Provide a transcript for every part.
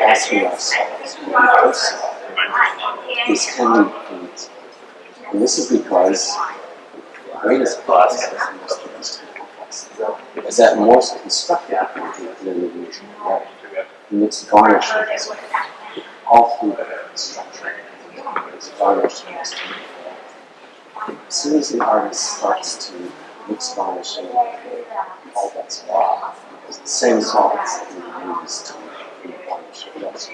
Asking ourselves when we first saw it, is can we paint? And this is because the greatest process of most of us is that most constructive in the illusion way. Mixed varnishes all through the structure. It's varnish mixed As soon as the artist starts to mix varnishing, all are off. Because the same salts that we use to varnish the.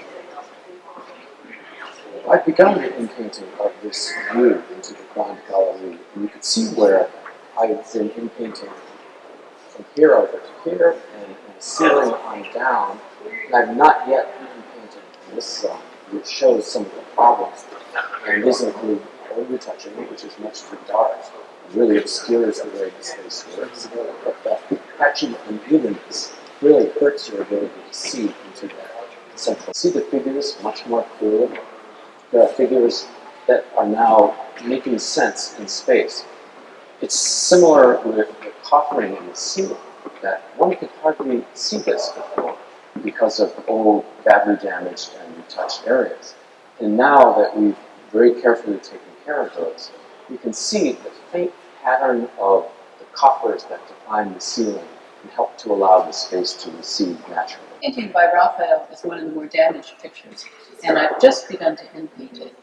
I've begun the in-painting of this view into the Grand Gallery, and you can see where I've been in-painting from here over to here, and, ceiling on down, and I've not yet in-painted this zone, which shows some of the problems. And these include retouching, which is much too dark, really obscures the way the space works, but the patchy unevenness really hurts your ability to see into that central. See the figures much more clearly? There are figures that are now making sense in space. It's similar with the coffering in the ceiling, that one could hardly see this before because of old, badly damaged and retouched areas. And now that we've very carefully taken care of those, you can see the faint pattern of the coffers that define the ceiling and help to allow the space to recede naturally. Painting by Raphael is one of the more damaged pictures, and I've just begun to in-paint it.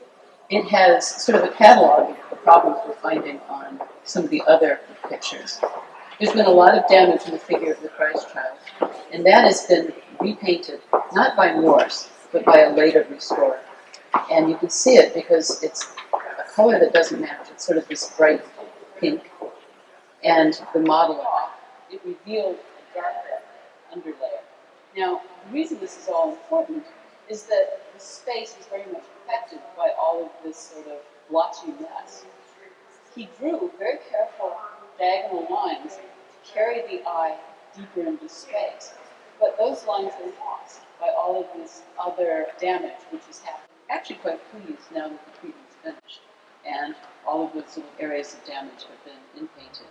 It has sort of a catalog of the problems we're finding on some of the other pictures. There's been a lot of damage in the figure of the Christ child, and that has been repainted, not by Morse, but by a later restorer. And you can see it because it's color that doesn't match. It's sort of this bright pink, and the modeling. It revealed a darker underlayer. Now, the reason this is all important is that the space is very much affected by all of this sort of blotchy mess. He drew very careful diagonal lines to carry the eye deeper into space. But those lines are lost by all of this other damage which has happened. Actually quite pleased now that the treatment's finished and all of those little areas of damage have been in-painted.